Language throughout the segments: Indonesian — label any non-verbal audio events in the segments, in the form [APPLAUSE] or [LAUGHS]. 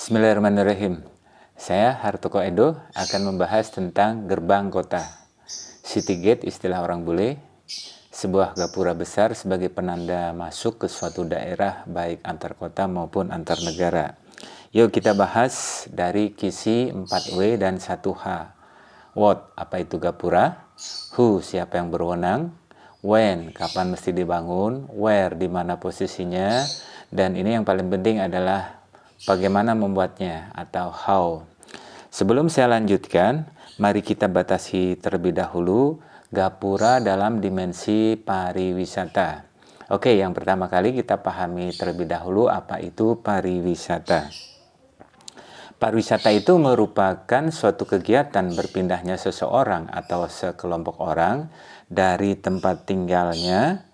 Bismillahirrahmanirrahim. Saya Hartoko Edo akan membahas tentang gerbang kota. City gate istilah orang bule, sebuah gapura besar sebagai penanda masuk ke suatu daerah baik antar kota maupun antar negara. Yuk kita bahas dari kisi 4W dan 1H. What, apa itu gapura? Who, siapa yang berwenang? When, kapan mesti dibangun? Where, di mana posisinya? Dan ini yang paling penting adalah bagaimana membuatnya atau how. Sebelum saya lanjutkan, mari kita batasi terlebih dahulu gapura dalam dimensi pariwisata. Oke, yang pertama kali kita pahami terlebih dahulu apa itu pariwisata. Pariwisata itu merupakan suatu kegiatan berpindahnya seseorang atau sekelompok orang dari tempat tinggalnya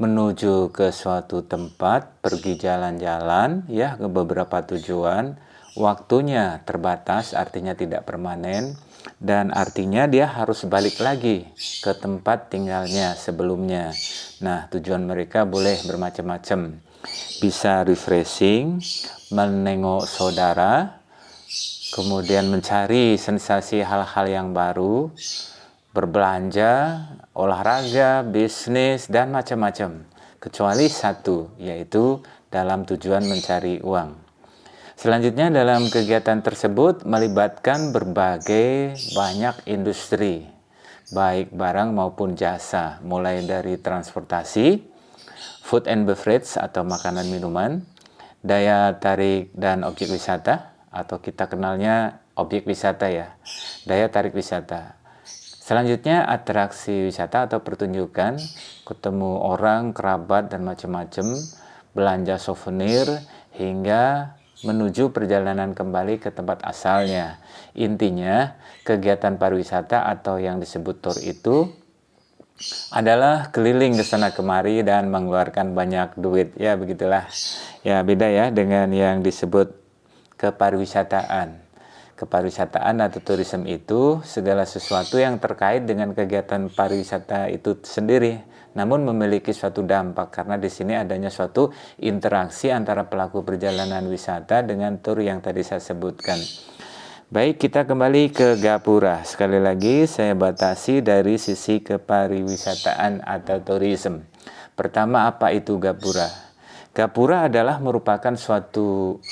menuju ke suatu tempat, pergi jalan-jalan ya ke beberapa tujuan, waktunya terbatas artinya tidak permanen dan artinya dia harus balik lagi ke tempat tinggalnya sebelumnya. Nah, tujuan mereka boleh bermacam-macam. Bisa refreshing, menengok saudara, kemudian mencari sensasi hal-hal yang baru, berbelanja, olahraga, bisnis, dan macam-macam. Kecuali satu, yaitu dalam tujuan mencari uang. Selanjutnya dalam kegiatan tersebut melibatkan berbagai banyak industri, baik barang maupun jasa, mulai dari transportasi, food and beverage atau makanan minuman, daya tarik dan objek wisata, atau kita kenalnya objek wisata ya, daya tarik wisata, Selanjutnya atraksi wisata atau pertunjukan, ketemu orang, kerabat, dan macam-macam, belanja souvenir, hingga menuju perjalanan kembali ke tempat asalnya. Intinya, kegiatan pariwisata atau yang disebut tour itu adalah keliling ke sana kemari dan mengeluarkan banyak duit. Ya, begitulah. Ya, beda ya dengan yang disebut kepariwisataan kepariwisataan atau tourism itu segala sesuatu yang terkait dengan kegiatan pariwisata itu sendiri namun memiliki suatu dampak karena di sini adanya suatu interaksi antara pelaku perjalanan wisata dengan tur yang tadi saya sebutkan. Baik, kita kembali ke Gapura. Sekali lagi saya batasi dari sisi kepariwisataan atau tourism. Pertama, apa itu Gapura? Gapura adalah merupakan suatu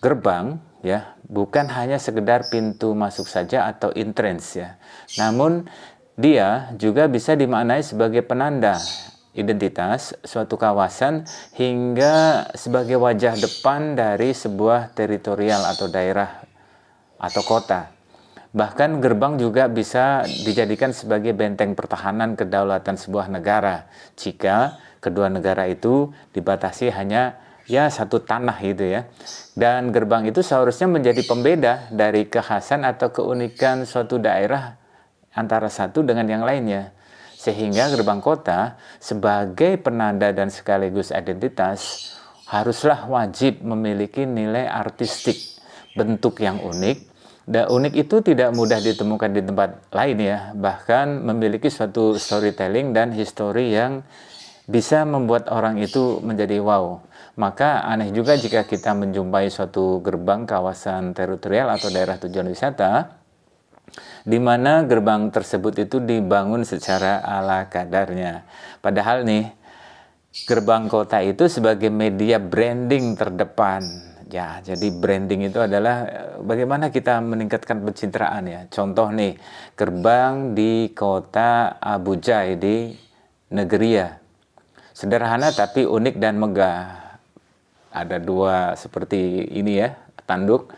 gerbang ya bukan hanya sekedar pintu masuk saja atau entrance ya. Namun dia juga bisa dimaknai sebagai penanda identitas suatu kawasan hingga sebagai wajah depan dari sebuah teritorial atau daerah atau kota. Bahkan gerbang juga bisa dijadikan sebagai benteng pertahanan kedaulatan sebuah negara. Jika kedua negara itu dibatasi hanya ya satu tanah gitu ya. Dan gerbang itu seharusnya menjadi pembeda dari kekhasan atau keunikan suatu daerah antara satu dengan yang lainnya. Sehingga gerbang kota sebagai penanda dan sekaligus identitas haruslah wajib memiliki nilai artistik, bentuk yang unik. Dan unik itu tidak mudah ditemukan di tempat lain ya, bahkan memiliki suatu storytelling dan histori yang bisa membuat orang itu menjadi wow. Maka aneh juga jika kita menjumpai suatu gerbang kawasan teritorial atau daerah tujuan wisata di mana gerbang tersebut itu dibangun secara ala kadarnya. Padahal nih gerbang kota itu sebagai media branding terdepan. Ya, jadi branding itu adalah eh, bagaimana kita meningkatkan pencitraan ya. Contoh nih, gerbang di kota Abuja di Negeri Sederhana tapi unik dan megah. Ada dua seperti ini ya tanduk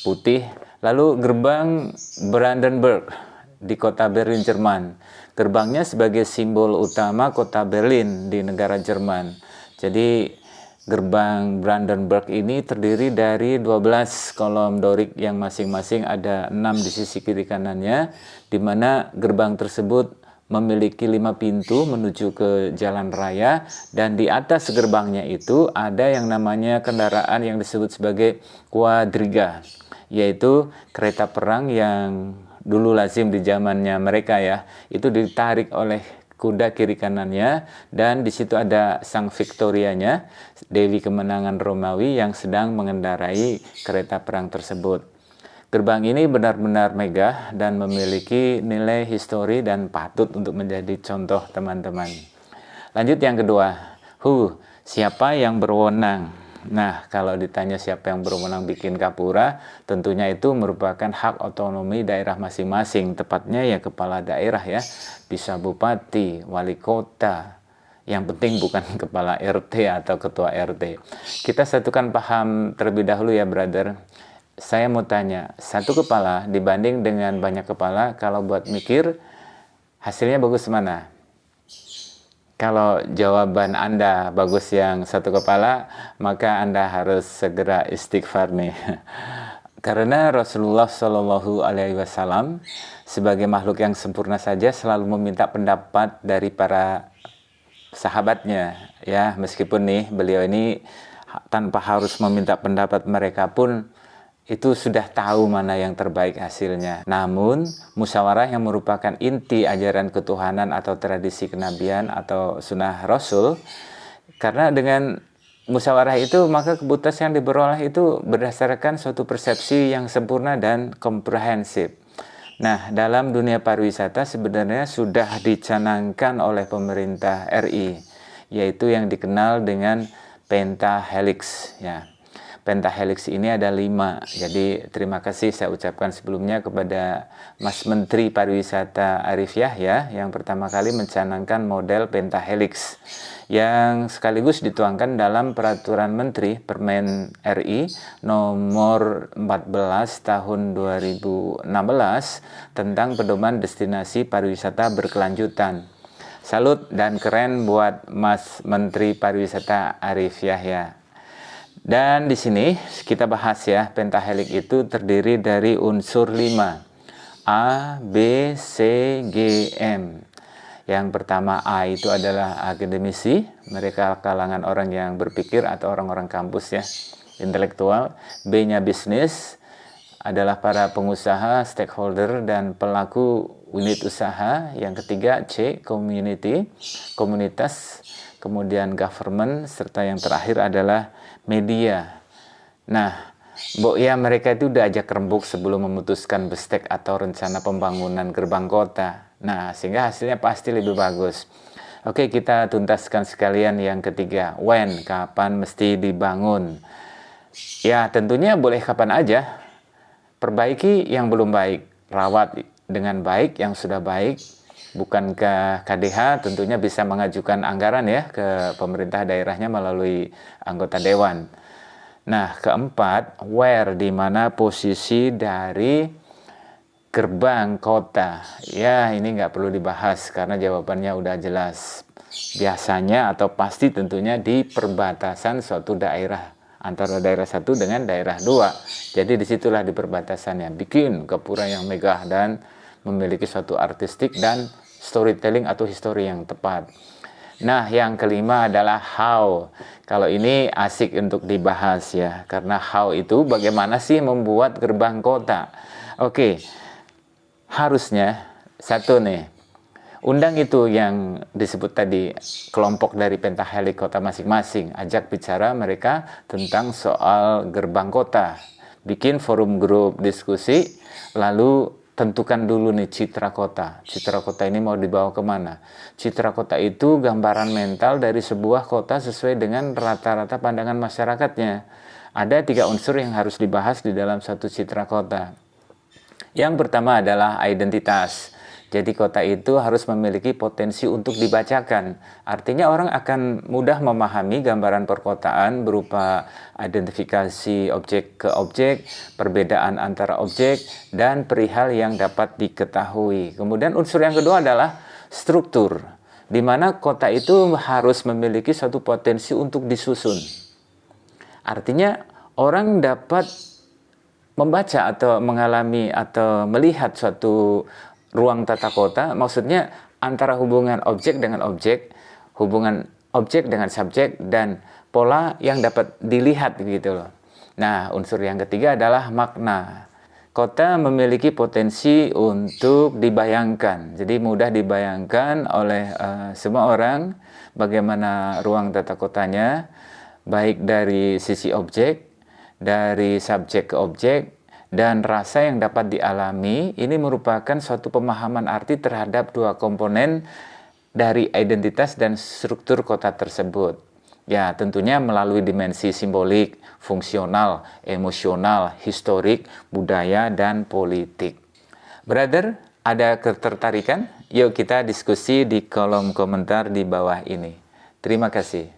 putih lalu gerbang Brandenburg di kota Berlin Jerman. Gerbangnya sebagai simbol utama kota Berlin di negara Jerman. Jadi gerbang Brandenburg ini terdiri dari 12 kolom dorik yang masing-masing ada 6 di sisi kiri kanannya di mana gerbang tersebut memiliki lima pintu menuju ke jalan raya dan di atas gerbangnya itu ada yang namanya kendaraan yang disebut sebagai kuadriga yaitu kereta perang yang dulu lazim di zamannya mereka ya itu ditarik oleh kuda kiri kanannya dan di situ ada sang Victorianya, Dewi kemenangan Romawi yang sedang mengendarai kereta perang tersebut. Gerbang ini benar-benar megah dan memiliki nilai histori dan patut untuk menjadi contoh teman-teman. Lanjut yang kedua, hu, siapa yang berwenang? Nah, kalau ditanya siapa yang berwenang bikin kapura, tentunya itu merupakan hak otonomi daerah masing-masing, tepatnya ya kepala daerah ya, bisa bupati, wali kota, yang penting bukan [LAUGHS] kepala RT atau ketua RT. Kita satukan paham terlebih dahulu ya, brother. Saya mau tanya, satu kepala dibanding dengan banyak kepala, kalau buat mikir, hasilnya bagus mana? Kalau jawaban Anda bagus yang satu kepala, maka Anda harus segera istighfar nih. [LAUGHS] Karena Rasulullah Shallallahu Alaihi Wasallam sebagai makhluk yang sempurna saja selalu meminta pendapat dari para sahabatnya, ya meskipun nih beliau ini tanpa harus meminta pendapat mereka pun itu sudah tahu mana yang terbaik hasilnya. Namun, musyawarah yang merupakan inti ajaran ketuhanan atau tradisi kenabian atau sunnah Rasul, karena dengan musyawarah itu maka keputusan yang diperoleh itu berdasarkan suatu persepsi yang sempurna dan komprehensif. Nah, dalam dunia pariwisata sebenarnya sudah dicanangkan oleh pemerintah RI, yaitu yang dikenal dengan pentahelix ya pentahelix ini ada lima. Jadi terima kasih saya ucapkan sebelumnya kepada Mas Menteri Pariwisata Arif Yahya yang pertama kali mencanangkan model pentahelix yang sekaligus dituangkan dalam Peraturan Menteri Permen RI nomor 14 tahun 2016 tentang pedoman destinasi pariwisata berkelanjutan. Salut dan keren buat Mas Menteri Pariwisata Arif Yahya. Dan di sini kita bahas ya, pentahelik itu terdiri dari unsur 5. A, B, C, G, M. Yang pertama A itu adalah akademisi, mereka kalangan orang yang berpikir atau orang-orang kampus ya, intelektual. B-nya bisnis, adalah para pengusaha, stakeholder, dan pelaku unit usaha. Yang ketiga C, community, komunitas, kemudian government, serta yang terakhir adalah media. Nah, Mbok ya mereka itu udah ajak rembuk sebelum memutuskan bestek atau rencana pembangunan gerbang kota. Nah, sehingga hasilnya pasti lebih bagus. Oke, kita tuntaskan sekalian yang ketiga. When, kapan mesti dibangun? Ya, tentunya boleh kapan aja. Perbaiki yang belum baik. Rawat dengan baik yang sudah baik. Bukankah KDH tentunya bisa mengajukan anggaran ya ke pemerintah daerahnya melalui anggota dewan. Nah, keempat, where di mana posisi dari gerbang kota. Ya, ini nggak perlu dibahas karena jawabannya udah jelas. Biasanya atau pasti tentunya di perbatasan suatu daerah antara daerah satu dengan daerah dua. Jadi di situlah di perbatasannya bikin kepura yang megah dan memiliki suatu artistik dan storytelling atau histori yang tepat. Nah, yang kelima adalah how. Kalau ini asik untuk dibahas ya, karena how itu bagaimana sih membuat gerbang kota. Oke, harusnya satu nih, undang itu yang disebut tadi kelompok dari pentahelik kota masing-masing, ajak bicara mereka tentang soal gerbang kota. Bikin forum grup diskusi, lalu tentukan dulu nih citra kota. Citra kota ini mau dibawa ke mana? Citra kota itu gambaran mental dari sebuah kota sesuai dengan rata-rata pandangan masyarakatnya. Ada tiga unsur yang harus dibahas di dalam satu citra kota. Yang pertama adalah identitas. Jadi kota itu harus memiliki potensi untuk dibacakan. Artinya orang akan mudah memahami gambaran perkotaan berupa identifikasi objek ke objek, perbedaan antara objek, dan perihal yang dapat diketahui. Kemudian unsur yang kedua adalah struktur, di mana kota itu harus memiliki satu potensi untuk disusun. Artinya orang dapat membaca atau mengalami atau melihat suatu ruang tata kota maksudnya antara hubungan objek dengan objek, hubungan objek dengan subjek dan pola yang dapat dilihat gitu loh. Nah, unsur yang ketiga adalah makna. kota memiliki potensi untuk dibayangkan. Jadi mudah dibayangkan oleh uh, semua orang bagaimana ruang tata kotanya, baik dari sisi objek, dari subjek ke objek, dan rasa yang dapat dialami. Ini merupakan suatu pemahaman arti terhadap dua komponen dari identitas dan struktur kota tersebut. Ya, tentunya melalui dimensi simbolik, fungsional, emosional, historik, budaya, dan politik. Brother, ada ketertarikan? Yuk kita diskusi di kolom komentar di bawah ini. Terima kasih.